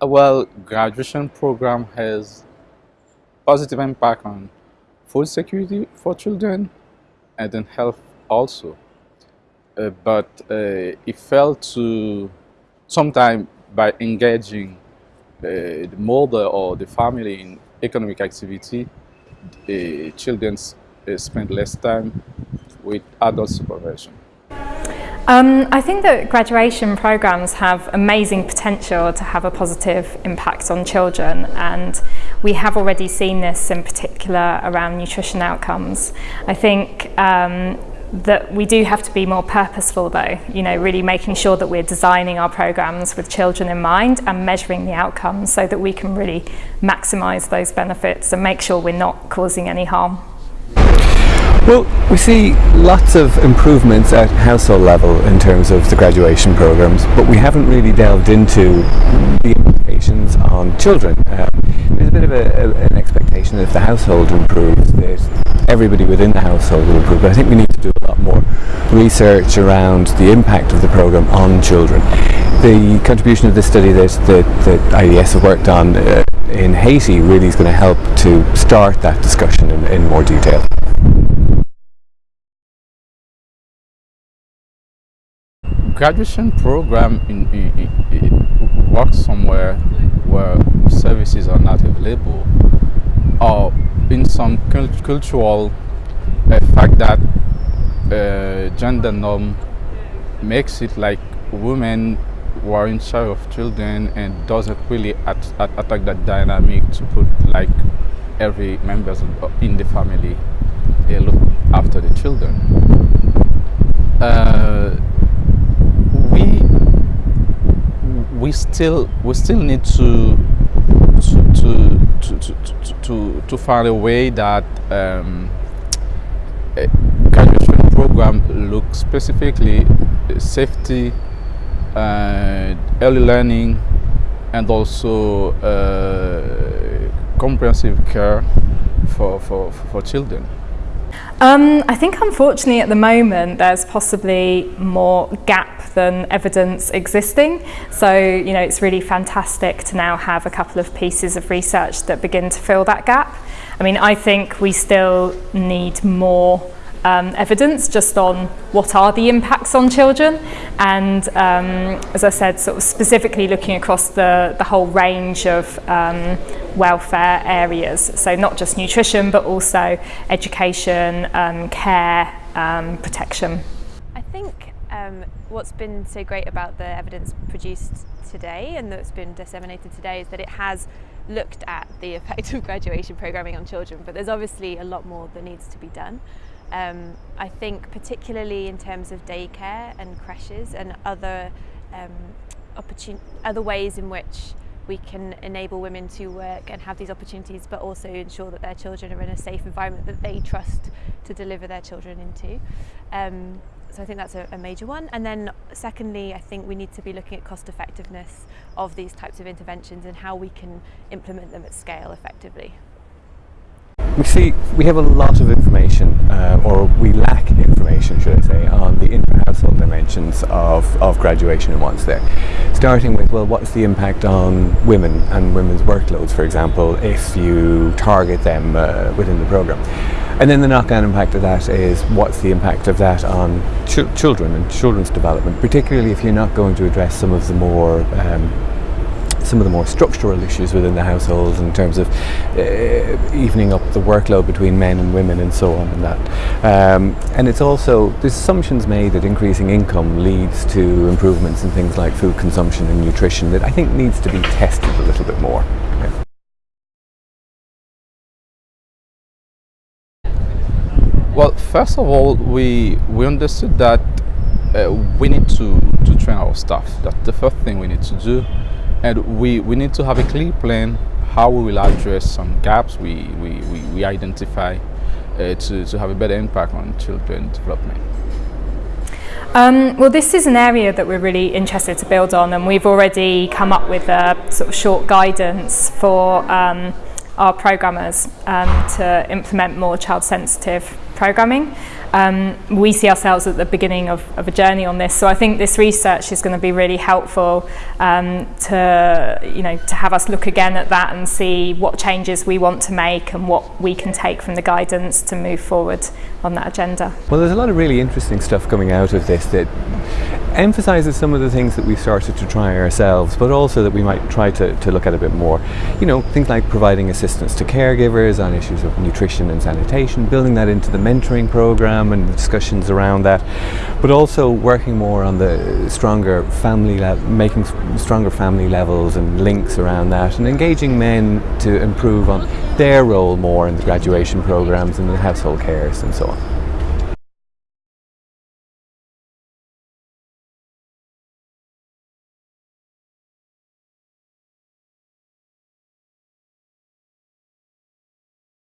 Well, graduation program has positive impact on food security for children and then health also. Uh, but uh, it fell to sometime by engaging uh, the mother or the family in economic activity, children uh, spend less time with adult supervision. Um, I think that graduation programs have amazing potential to have a positive impact on children and we have already seen this in particular around nutrition outcomes. I think um, that we do have to be more purposeful though, you know, really making sure that we're designing our programs with children in mind and measuring the outcomes so that we can really maximise those benefits and make sure we're not causing any harm. Well, we see lots of improvements at household level in terms of the graduation programs, but we haven't really delved into the implications on children. Um, there's a bit of a, a, an expectation that if the household improves, that everybody within the household will improve, but I think we need to do a lot more research around the impact of the program on children. The contribution of this study that, that, that IDS have worked on uh, in Haiti really is going to help to start that discussion in, in more detail. Graduation program in, in, in, works somewhere where services are not available or in some cultural uh, fact that uh, gender norm makes it like women who are in charge of children and doesn't really at, at, attack that dynamic to put like every members in the family uh, look after the children. Uh, we we still we still need to to to to to, to, find a way that um, graduation program looks specifically safety, uh, early learning, and also uh, comprehensive care for, for, for children. Um, I think unfortunately at the moment there's possibly more gap than evidence existing. So, you know, it's really fantastic to now have a couple of pieces of research that begin to fill that gap. I mean, I think we still need more um, evidence just on what are the impacts on children and um, as I said sort of specifically looking across the, the whole range of um, welfare areas so not just nutrition but also education, um, care, um, protection. I think um, what's been so great about the evidence produced today and that's been disseminated today is that it has looked at the effect of graduation programming on children but there's obviously a lot more that needs to be done. Um, I think particularly in terms of daycare and creches and other um, other ways in which we can enable women to work and have these opportunities but also ensure that their children are in a safe environment that they trust to deliver their children into. Um, so I think that's a, a, major one. And then secondly, I think we need to be looking at cost effectiveness of these types of interventions and how we can implement them at scale effectively. We see we have a lot of information, uh, or we lack information, should I say, on the intra-household dimensions of, of graduation and what's there. Starting with, well, what's the impact on women and women's workloads, for example, if you target them uh, within the program. And then the knock-on impact of that is what's the impact of that on ch children and children's development, particularly if you're not going to address some of the more um, some of the more structural issues within the household in terms of uh, evening up the workload between men and women and so on and that. Um, and it's also, there's assumptions made that increasing income leads to improvements in things like food consumption and nutrition that I think needs to be tested a little bit more. Well, first of all, we, we understood that uh, we need to, to train our staff. That's the first thing we need to do and we, we need to have a clear plan how we will address some gaps we, we, we, we identify uh, to, to have a better impact on children development. Um, well, this is an area that we're really interested to build on, and we've already come up with a sort of short guidance for um, our programmers um, to implement more child-sensitive programming. um, we see ourselves at the beginning of, of, a journey on this. So I think this research is going to be really helpful um, to, you know, to have us look again at that and see what changes we want to make and what we can take from the guidance to move forward on that agenda. Well, there's a lot of really interesting stuff coming out of this that emphasises some of the things that we started to try ourselves, but also that we might try to, to look at a bit more. You know, things like providing assistance to caregivers on issues of nutrition and sanitation, building that into the mentoring program and discussions around that, but also working more on the stronger family, making stronger family levels and links around that, and engaging men to improve on their role more in the graduation programs and the household cares and so on.